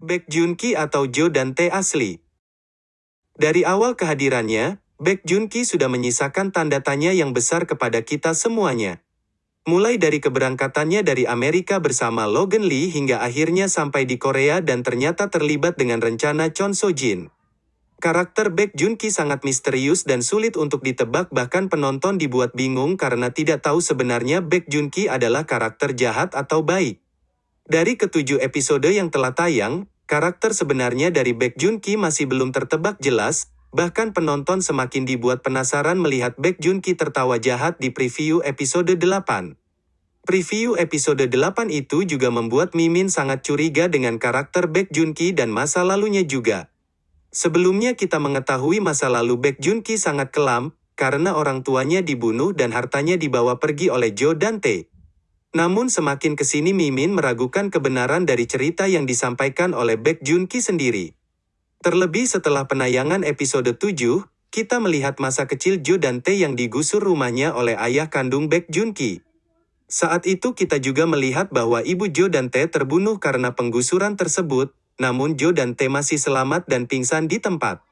Baek Junki atau Jo Dante asli. Dari awal kehadirannya, Baek Junki sudah menyisakan tanda tanya yang besar kepada kita semuanya. Mulai dari keberangkatannya dari Amerika bersama Logan Lee hingga akhirnya sampai di Korea dan ternyata terlibat dengan rencana Chon So Jin. Karakter Baek Junki sangat misterius dan sulit untuk ditebak bahkan penonton dibuat bingung karena tidak tahu sebenarnya Baek Junki adalah karakter jahat atau baik. Dari ketujuh episode yang telah tayang, karakter sebenarnya dari Baek Junki masih belum tertebak jelas, bahkan penonton semakin dibuat penasaran melihat Baek Junki tertawa jahat di preview episode 8. Preview episode 8 itu juga membuat Mimin sangat curiga dengan karakter Baek Junki dan masa lalunya juga. Sebelumnya kita mengetahui masa lalu Baek Junki sangat kelam, karena orang tuanya dibunuh dan hartanya dibawa pergi oleh Jo Dante. Namun semakin ke sini Mimin meragukan kebenaran dari cerita yang disampaikan oleh Baek Junki sendiri. Terlebih setelah penayangan episode 7, kita melihat masa kecil Jo Dante yang digusur rumahnya oleh ayah kandung Baek Junki. Saat itu kita juga melihat bahwa ibu Jo Dante terbunuh karena penggusuran tersebut, namun Jo dan T masih selamat dan pingsan di tempat.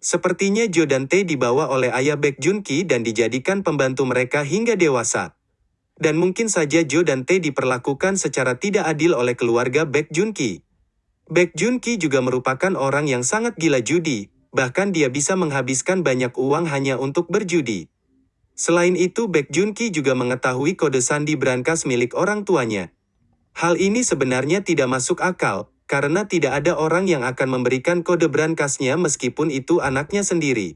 Sepertinya Jo dan T dibawa oleh ayah Baek Junki dan dijadikan pembantu mereka hingga dewasa. Dan mungkin saja Jo dan T diperlakukan secara tidak adil oleh keluarga Baek Junki. Baek Junki juga merupakan orang yang sangat gila judi, bahkan dia bisa menghabiskan banyak uang hanya untuk berjudi. Selain itu Baek Junki juga mengetahui kode sandi brankas milik orang tuanya. Hal ini sebenarnya tidak masuk akal, karena tidak ada orang yang akan memberikan kode brankasnya meskipun itu anaknya sendiri.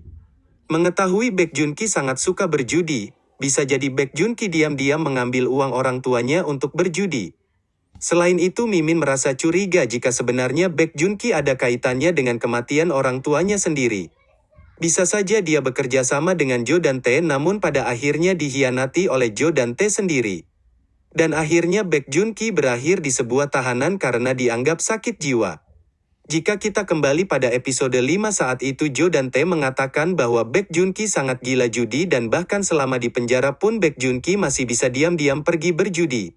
Mengetahui Baek Junki sangat suka berjudi, bisa jadi Baek Junki diam-diam mengambil uang orang tuanya untuk berjudi. Selain itu Mimin merasa curiga jika sebenarnya Baek Junki ada kaitannya dengan kematian orang tuanya sendiri. Bisa saja dia bekerja sama dengan Jo dan Tae namun pada akhirnya dihianati oleh Jo dan Tae sendiri. Dan akhirnya Baek Junki berakhir di sebuah tahanan karena dianggap sakit jiwa. Jika kita kembali pada episode 5 saat itu Jo dan Tae mengatakan bahwa Baek Junki sangat gila judi dan bahkan selama di penjara pun Baek Junki masih bisa diam-diam pergi berjudi.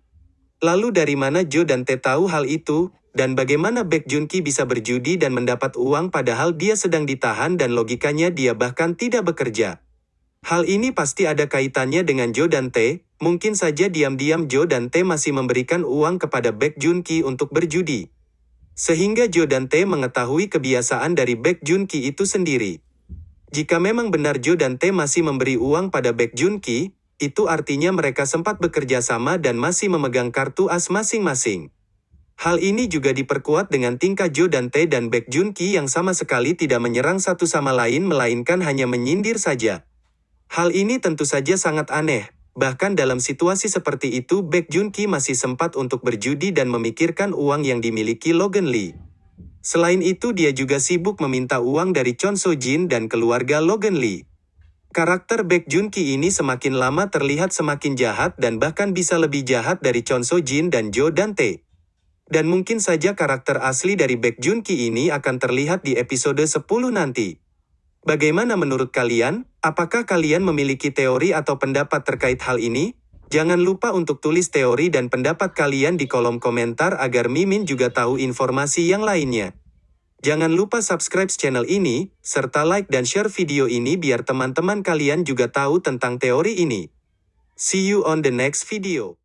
Lalu dari mana Jo dan Tae tahu hal itu, dan bagaimana Baek Junki bisa berjudi dan mendapat uang padahal dia sedang ditahan dan logikanya dia bahkan tidak bekerja. Hal ini pasti ada kaitannya dengan Jo dan Tae, mungkin saja diam-diam Jo dan Tae masih memberikan uang kepada Baek Junki untuk berjudi. Sehingga Jo dan Tae mengetahui kebiasaan dari Baek Junki itu sendiri. Jika memang benar Jo dan Tae masih memberi uang pada Baek Junki, itu artinya mereka sempat bekerja sama dan masih memegang kartu as masing-masing. Hal ini juga diperkuat dengan tingkah Jo dan Tae dan Baek Junki yang sama sekali tidak menyerang satu sama lain melainkan hanya menyindir saja. Hal ini tentu saja sangat aneh, bahkan dalam situasi seperti itu Baek Junki masih sempat untuk berjudi dan memikirkan uang yang dimiliki Logan Lee. Selain itu dia juga sibuk meminta uang dari Chon So Jin dan keluarga Logan Lee. Karakter Baek Junki ini semakin lama terlihat semakin jahat dan bahkan bisa lebih jahat dari Chon So Jin dan Jo Dante. Dan mungkin saja karakter asli dari Baek Junki ini akan terlihat di episode 10 nanti. Bagaimana menurut kalian? Apakah kalian memiliki teori atau pendapat terkait hal ini? Jangan lupa untuk tulis teori dan pendapat kalian di kolom komentar agar Mimin juga tahu informasi yang lainnya. Jangan lupa subscribe channel ini, serta like dan share video ini biar teman-teman kalian juga tahu tentang teori ini. See you on the next video.